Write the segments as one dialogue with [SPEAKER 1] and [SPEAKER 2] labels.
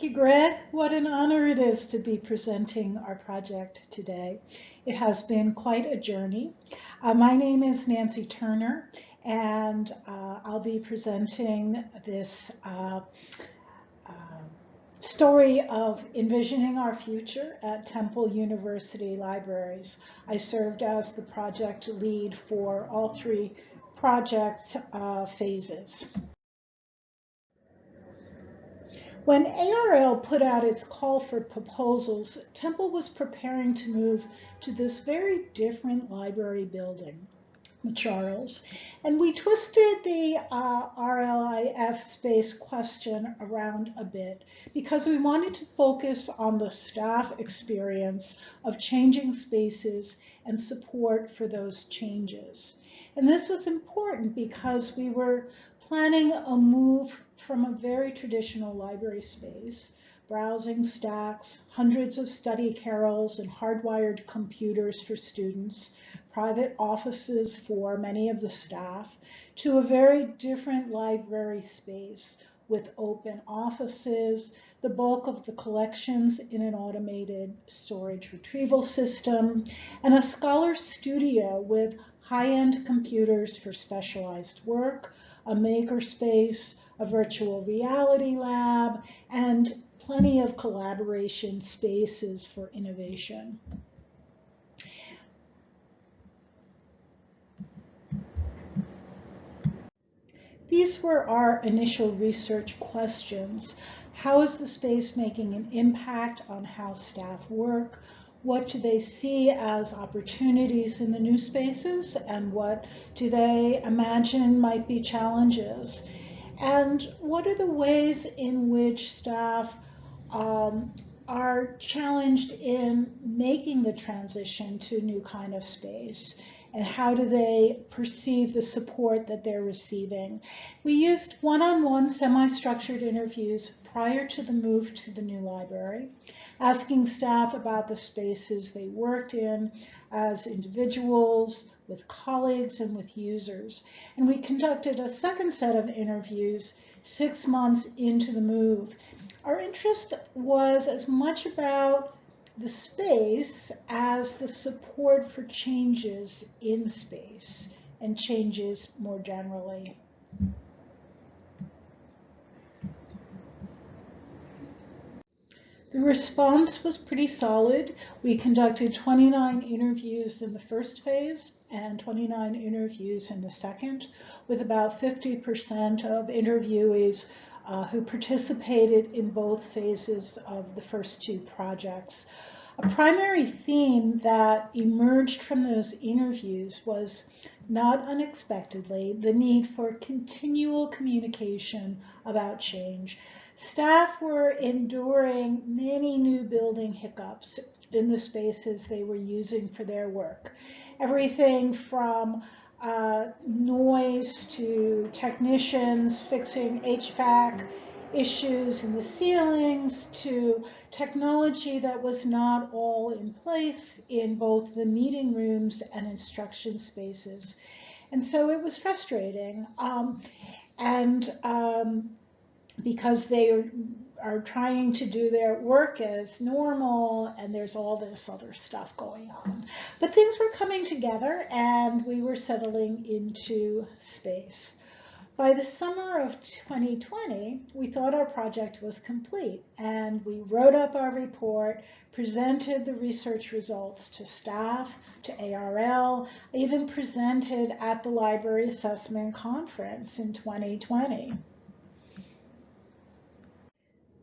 [SPEAKER 1] Thank you, Greg. What an honor it is to be presenting our project today. It has been quite a journey. Uh, my name is Nancy Turner, and uh, I'll be presenting this uh, uh story of envisioning our future at Temple University Libraries. I served as the project lead for all three project uh, phases. When ARL put out its call for proposals, Temple was preparing to move to this very different library building, Charles, and we twisted the uh, RLIF space question around a bit because we wanted to focus on the staff experience of changing spaces and support for those changes. And this was important because we were planning a move from a very traditional library space, browsing stacks, hundreds of study carrels and hardwired computers for students, private offices for many of the staff, to a very different library space with open offices, the bulk of the collections in an automated storage retrieval system, and a scholar studio with high-end computers for specialized work, a makerspace, a virtual reality lab, and plenty of collaboration spaces for innovation. These were our initial research questions. How is the space making an impact on how staff work? What do they see as opportunities in the new spaces and what do they imagine might be challenges? And what are the ways in which staff um, are challenged in making the transition to a new kind of space? And how do they perceive the support that they're receiving? We used one-on-one semi-structured interviews prior to the move to the new library asking staff about the spaces they worked in as individuals, with colleagues, and with users. And we conducted a second set of interviews six months into the move. Our interest was as much about the space as the support for changes in space and changes more generally. The response was pretty solid. We conducted 29 interviews in the first phase and 29 interviews in the second, with about 50% of interviewees uh, who participated in both phases of the first two projects. A primary theme that emerged from those interviews was, not unexpectedly, the need for continual communication about change. Staff were enduring many new building hiccups in the spaces they were using for their work. Everything from uh, noise to technicians fixing HVAC issues in the ceilings to technology that was not all in place in both the meeting rooms and instruction spaces. And so it was frustrating. Um, and um, because they are, trying to do their work as normal and there's all this other stuff going on. But things were coming together and we were settling into space. By the summer of 2020, we thought our project was complete and we wrote up our report, presented the research results to staff, to ARL, even presented at the Library Assessment Conference in 2020.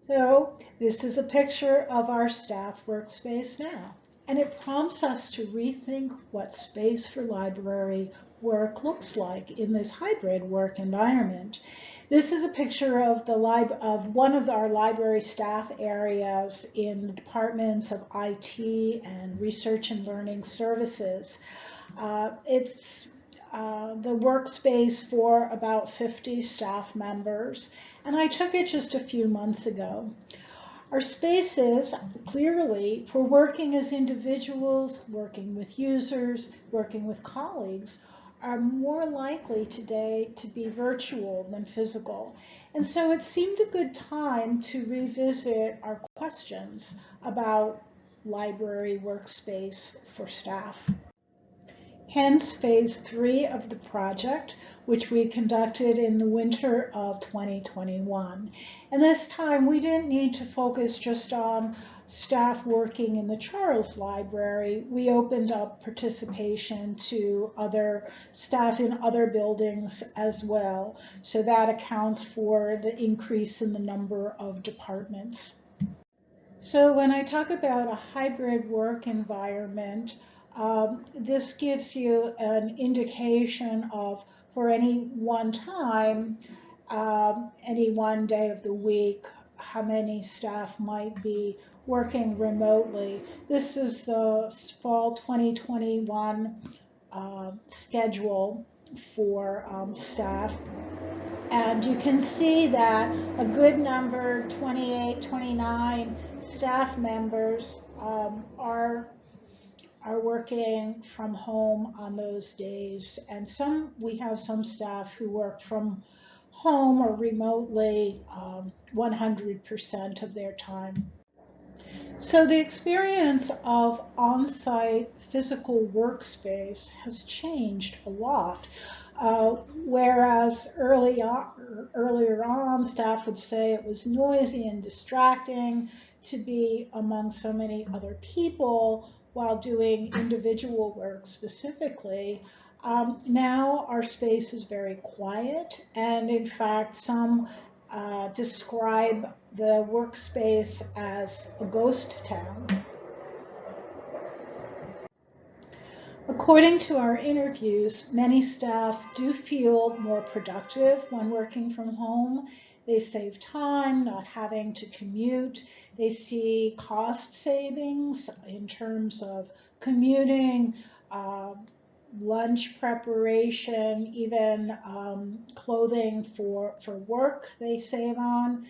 [SPEAKER 1] So this is a picture of our staff workspace now. And it prompts us to rethink what space for library work looks like in this hybrid work environment. This is a picture of the lib of one of our library staff areas in the departments of IT and research and learning services. Uh, it's uh, the workspace for about 50 staff members and I took it just a few months ago. Our spaces, clearly, for working as individuals, working with users, working with colleagues, are more likely today to be virtual than physical. And so it seemed a good time to revisit our questions about library workspace for staff. Hence phase three of the project, which we conducted in the winter of 2021. And this time we didn't need to focus just on staff working in the Charles Library. We opened up participation to other staff in other buildings as well. So that accounts for the increase in the number of departments. So when I talk about a hybrid work environment, um, this gives you an indication of, for any one time, um, any one day of the week, how many staff might be working remotely. This is the fall 2021 uh, schedule for um, staff. And you can see that a good number, 28, 29 staff members um, are are working from home on those days. And some, we have some staff who work from home or remotely 100% um, of their time. So the experience of on-site physical workspace has changed a lot. Uh, whereas early on, earlier on, staff would say it was noisy and distracting to be among so many other people while doing individual work specifically. Um, now our space is very quiet and in fact some uh, describe the workspace as a ghost town. According to our interviews, many staff do feel more productive when working from home they save time not having to commute. They see cost savings in terms of commuting, uh, lunch preparation, even um, clothing for, for work they save on.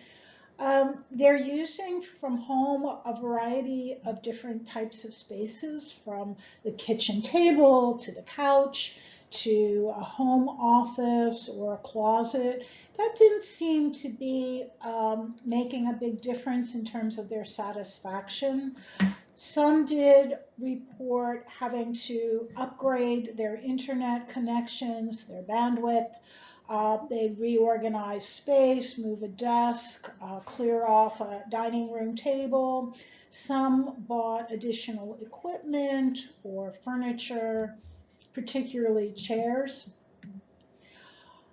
[SPEAKER 1] Um, they're using from home a variety of different types of spaces from the kitchen table to the couch to a home office or a closet, that didn't seem to be um, making a big difference in terms of their satisfaction. Some did report having to upgrade their internet connections, their bandwidth. Uh, they reorganize space, move a desk, uh, clear off a dining room table. Some bought additional equipment or furniture particularly chairs.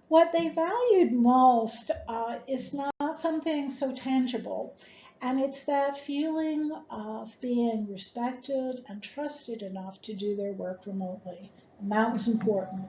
[SPEAKER 1] What they valued most uh, is not something so tangible, and it's that feeling of being respected and trusted enough to do their work remotely. And that was important.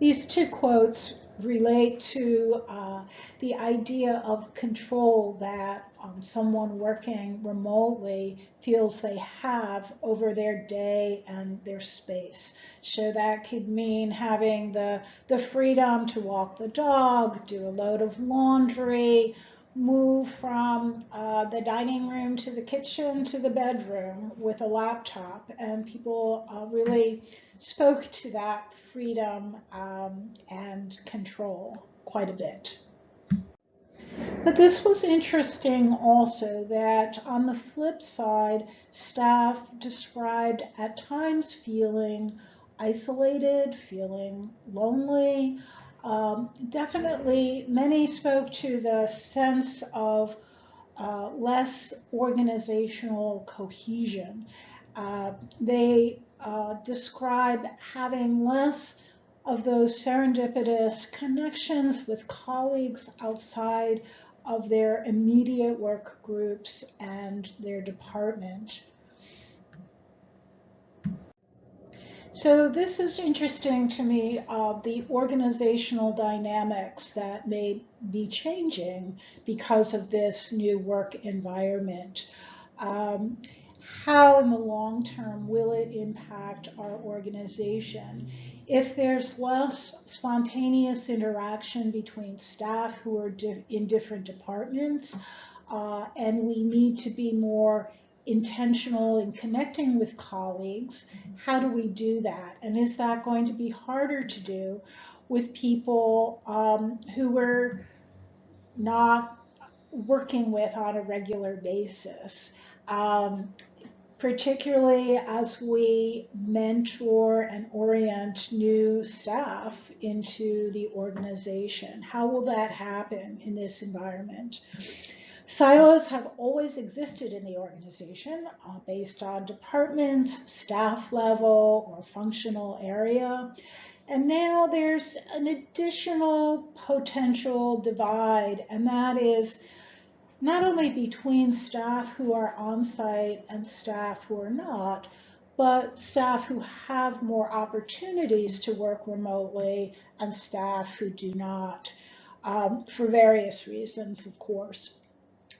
[SPEAKER 1] These two quotes relate to uh, the idea of control that um, someone working remotely feels they have over their day and their space. So that could mean having the, the freedom to walk the dog, do a load of laundry, move from uh, the dining room to the kitchen to the bedroom with a laptop. And people uh, really spoke to that freedom um, and control quite a bit. But this was interesting also that on the flip side, staff described at times feeling isolated, feeling lonely. Um, definitely, many spoke to the sense of uh, less organizational cohesion. Uh, they uh, describe having less of those serendipitous connections with colleagues outside of their immediate work groups and their department. So this is interesting to me, uh, the organizational dynamics that may be changing because of this new work environment. Um, how in the long term will it impact our organization? If there's less spontaneous interaction between staff who are di in different departments, uh, and we need to be more intentional in connecting with colleagues, how do we do that? And is that going to be harder to do with people um, who we're not working with on a regular basis? Um, particularly as we mentor and orient new staff into the organization. How will that happen in this environment? Silos have always existed in the organization uh, based on departments, staff level, or functional area. And now there's an additional potential divide, and that is not only between staff who are on site and staff who are not, but staff who have more opportunities to work remotely and staff who do not, um, for various reasons, of course.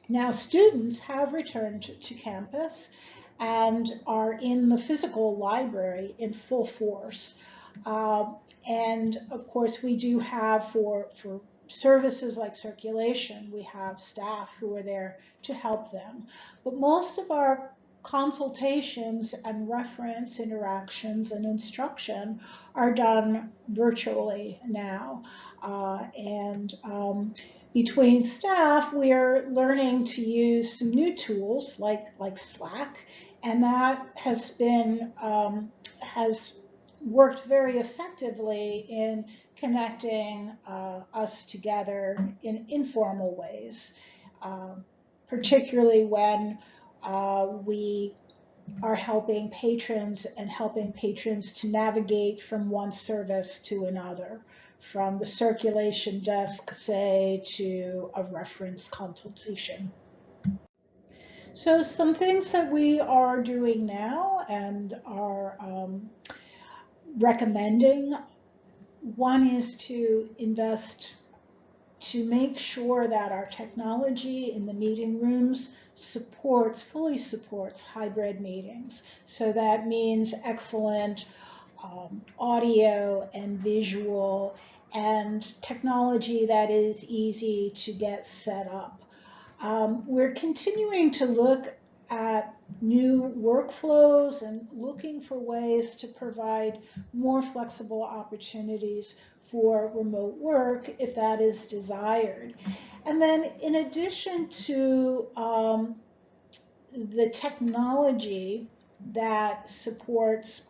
[SPEAKER 1] Now, students have returned to campus and are in the physical library in full force. Uh, and of course, we do have for, for services like circulation, we have staff who are there to help them. But most of our consultations and reference interactions and instruction are done virtually now. Uh, and um, between staff, we are learning to use some new tools like, like Slack, and that has been, um, has worked very effectively in connecting uh, us together in informal ways, uh, particularly when uh, we are helping patrons and helping patrons to navigate from one service to another from the circulation desk, say, to a reference consultation. So some things that we are doing now and are um, recommending, one is to invest to make sure that our technology in the meeting rooms supports, fully supports hybrid meetings. So that means excellent um, audio and visual and technology that is easy to get set up. Um, we're continuing to look at new workflows and looking for ways to provide more flexible opportunities for remote work if that is desired. And then in addition to um, the technology that supports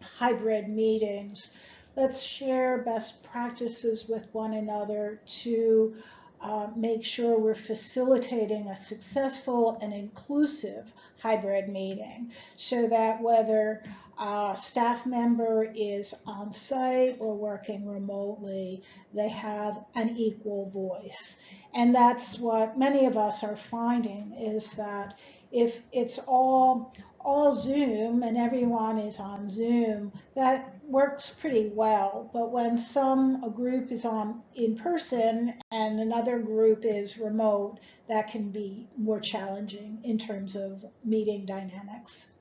[SPEAKER 1] hybrid meetings, let's share best practices with one another to uh, make sure we're facilitating a successful and inclusive hybrid meeting so that whether a staff member is on site or working remotely, they have an equal voice. And that's what many of us are finding is that if it's all all Zoom and everyone is on Zoom, that works pretty well. But when some a group is on in person and another group is remote, that can be more challenging in terms of meeting dynamics.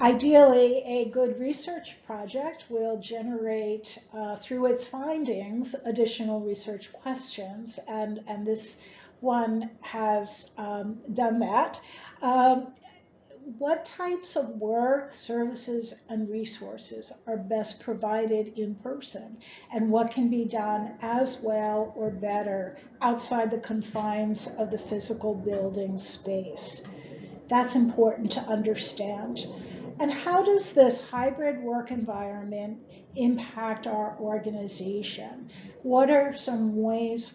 [SPEAKER 1] Ideally, a good research project will generate, uh, through its findings, additional research questions, and, and this one has um, done that. Um, what types of work, services, and resources are best provided in person, and what can be done as well or better outside the confines of the physical building space? That's important to understand. And how does this hybrid work environment impact our organization? What are some ways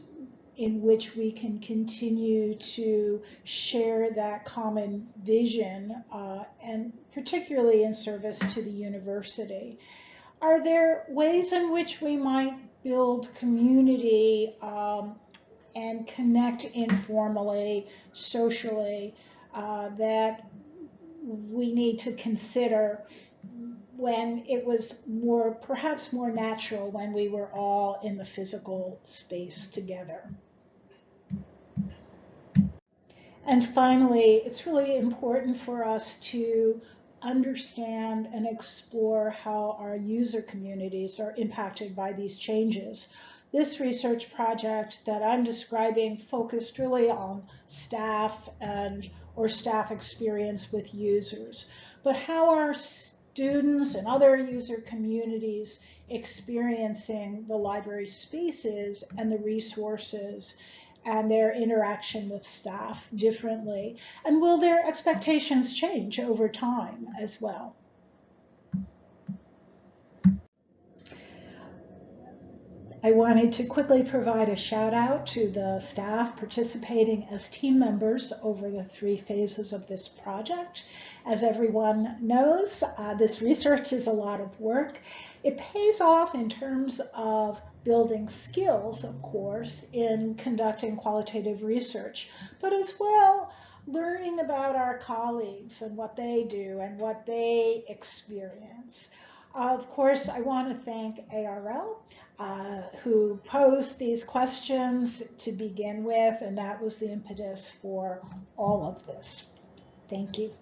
[SPEAKER 1] in which we can continue to share that common vision uh, and particularly in service to the university. Are there ways in which we might build community um, and connect informally, socially, uh, that we need to consider when it was more, perhaps more natural when we were all in the physical space together. And finally, it's really important for us to understand and explore how our user communities are impacted by these changes. this research project that I'm describing focused really on staff and or staff experience with users, but how are students and other user communities experiencing the library spaces and the resources and their interaction with staff differently? And will their expectations change over time as well? I wanted to quickly provide a shout out to the staff participating as team members over the three phases of this project. As everyone knows, uh, this research is a lot of work. It pays off in terms of building skills, of course, in conducting qualitative research, but as well learning about our colleagues and what they do and what they experience. Of course, I want to thank ARL, uh, who posed these questions to begin with, and that was the impetus for all of this. Thank you.